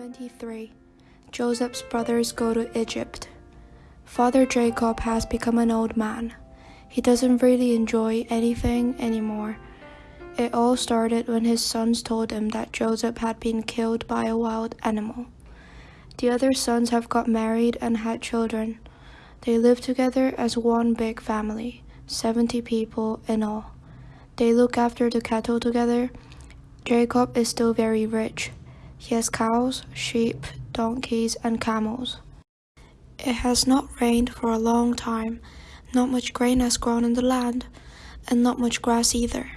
23 Joseph's brothers go to Egypt. Father Jacob has become an old man. He doesn't really enjoy anything anymore. It all started when his sons told him that Joseph had been killed by a wild animal. The other sons have got married and had children. They live together as one big family, 70 people in all. They look after the cattle together. Jacob is still very rich. He has cows, sheep, donkeys, and camels. It has not rained for a long time, not much grain has grown in the land, and not much grass either.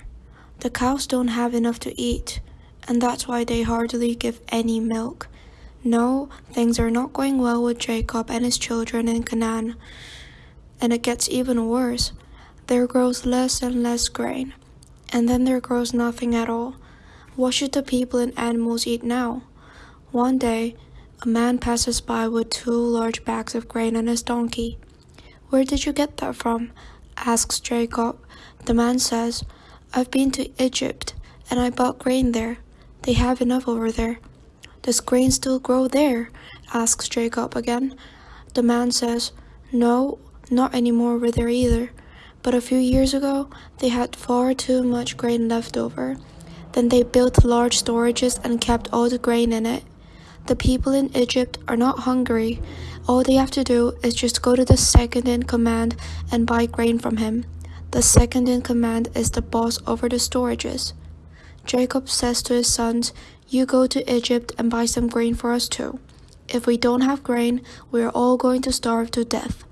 The cows don't have enough to eat, and that's why they hardly give any milk. No, things are not going well with Jacob and his children in Canaan. And it gets even worse. There grows less and less grain, and then there grows nothing at all. What should the people and animals eat now? One day, a man passes by with two large bags of grain on his donkey. Where did you get that from? asks Jacob. The man says, I've been to Egypt, and I bought grain there. They have enough over there. Does grain still grow there? asks Jacob again. The man says, No, not anymore over there either. But a few years ago, they had far too much grain left over. Then they built large storages and kept all the grain in it. The people in Egypt are not hungry. All they have to do is just go to the second in command and buy grain from him. The second in command is the boss over the storages. Jacob says to his sons, You go to Egypt and buy some grain for us too. If we don't have grain, we are all going to starve to death.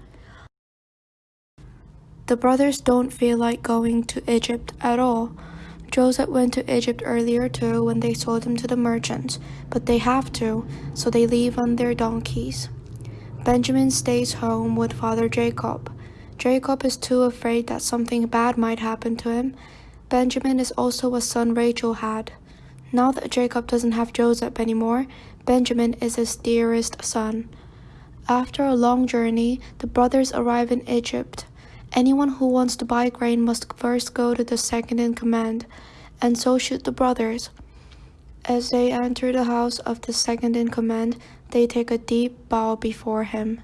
The brothers don't feel like going to Egypt at all. Joseph went to Egypt earlier too when they sold him to the merchants, but they have to, so they leave on their donkeys. Benjamin stays home with Father Jacob. Jacob is too afraid that something bad might happen to him. Benjamin is also a son Rachel had. Now that Jacob doesn't have Joseph anymore, Benjamin is his dearest son. After a long journey, the brothers arrive in Egypt. Anyone who wants to buy grain must first go to the second in command, and so should the brothers. As they enter the house of the second in command, they take a deep bow before him.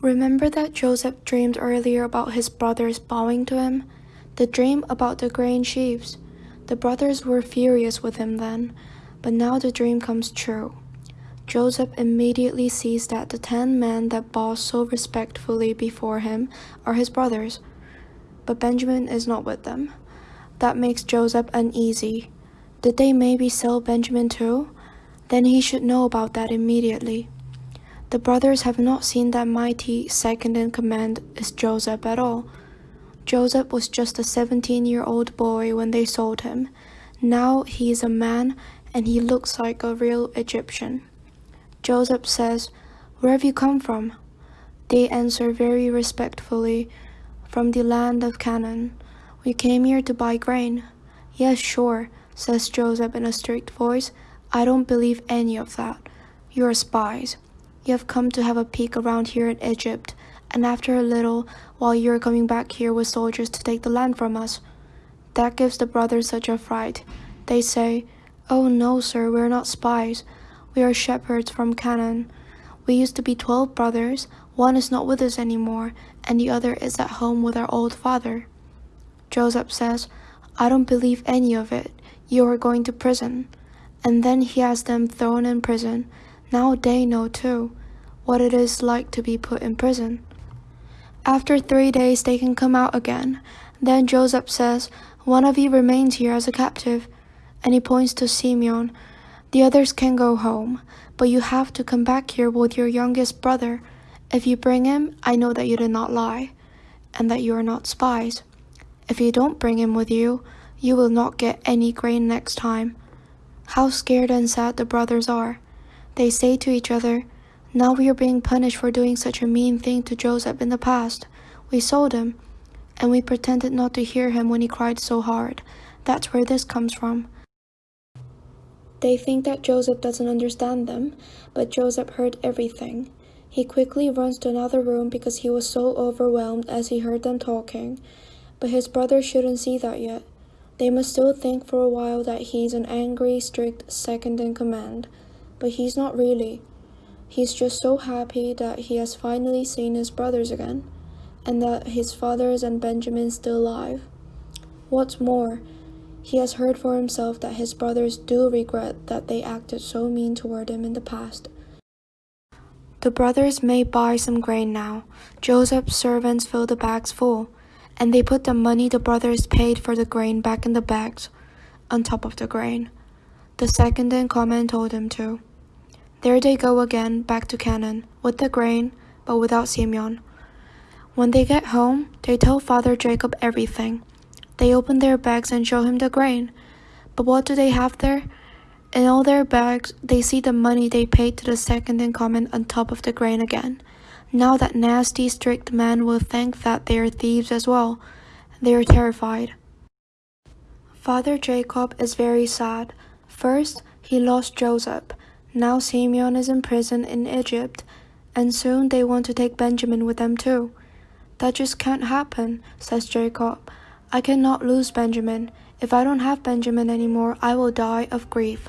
Remember that Joseph dreamed earlier about his brothers bowing to him? The dream about the grain sheaves. The brothers were furious with him then, but now the dream comes true. Joseph immediately sees that the ten men that bow so respectfully before him are his brothers, but Benjamin is not with them. That makes Joseph uneasy. Did they maybe sell Benjamin too? Then he should know about that immediately. The brothers have not seen that mighty second in command is Joseph at all. Joseph was just a 17 year old boy when they sold him. Now he is a man and he looks like a real Egyptian. Joseph says, Where have you come from? They answer very respectfully, From the land of Canaan. We came here to buy grain. Yes, sure, says Joseph in a strict voice. I don't believe any of that. You're spies. You have come to have a peek around here in Egypt, and after a little, while you're coming back here with soldiers to take the land from us. That gives the brothers such a fright. They say, Oh no, sir, we're not spies. We are shepherds from Canaan. We used to be twelve brothers. One is not with us anymore, and the other is at home with our old father. Joseph says, I don't believe any of it. You are going to prison. And then he has them thrown in prison. Now they know too what it is like to be put in prison. After three days, they can come out again. Then Joseph says, One of you remains here as a captive. And he points to Simeon, the others can go home, but you have to come back here with your youngest brother. If you bring him, I know that you did not lie, and that you are not spies. If you don't bring him with you, you will not get any grain next time. How scared and sad the brothers are. They say to each other, Now we are being punished for doing such a mean thing to Joseph in the past. We sold him, and we pretended not to hear him when he cried so hard. That's where this comes from. They think that Joseph doesn't understand them, but Joseph heard everything. He quickly runs to another room because he was so overwhelmed as he heard them talking. But his brothers shouldn't see that yet. They must still think for a while that he's an angry, strict second in command. but he's not really. He's just so happy that he has finally seen his brothers again, and that his fathers and Benjamin still alive. What's more, he has heard for himself that his brothers do regret that they acted so mean toward him in the past. The brothers may buy some grain now. Joseph's servants fill the bags full, and they put the money the brothers paid for the grain back in the bags, on top of the grain. The second in command told him to. There they go again, back to Canaan, with the grain, but without Simeon. When they get home, they tell Father Jacob everything. They open their bags and show him the grain. But what do they have there? In all their bags, they see the money they paid to the second in command on top of the grain again. Now that nasty, strict man will think that they are thieves as well. They are terrified. Father Jacob is very sad. First, he lost Joseph. Now Simeon is in prison in Egypt, and soon they want to take Benjamin with them too. That just can't happen, says Jacob. I cannot lose Benjamin. If I don't have Benjamin anymore, I will die of grief.